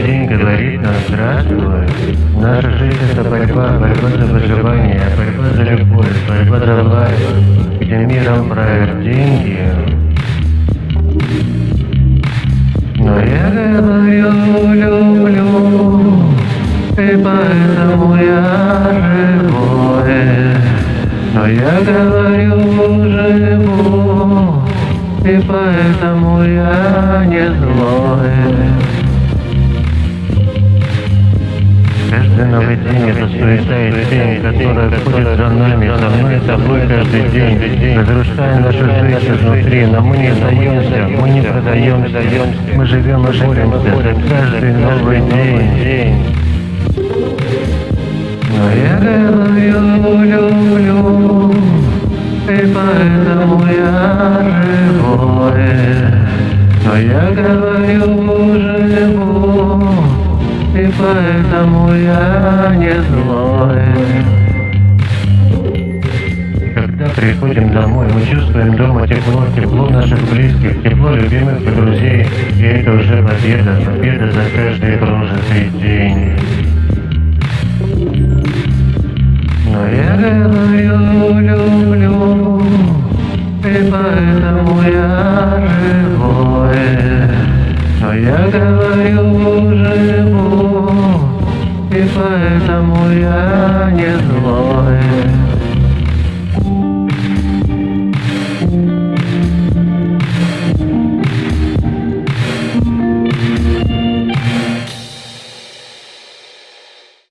каждый день говорит нам «Здравствуй». Наша жизнь – это борьба, борьба за выживание, борьба за любовь, борьба за власть, где миром правят деньги. Но я говорю «люблю», и поэтому я живой. Но я говорю «живу», и поэтому я не злой. Каждый новый день это суета и тень, которая ходит за нами, за мной тобой каждый день, разрушая нашу жизнь изнутри, но мы не сдаемся, мы не продаемся, мы живем и боремся за каждый новый день. Но я говорю, люблю, и поэтому я живой. Но я говорю, живу, поэтому я не злой. Когда приходим домой, мы чувствуем дома тепло, тепло наших близких, тепло любимых и друзей. И это уже победа, победа за каждый прожитый день. Но я говорю, люблю, и поэтому я живой. Но я говорю, живу, и поэтому я не злой.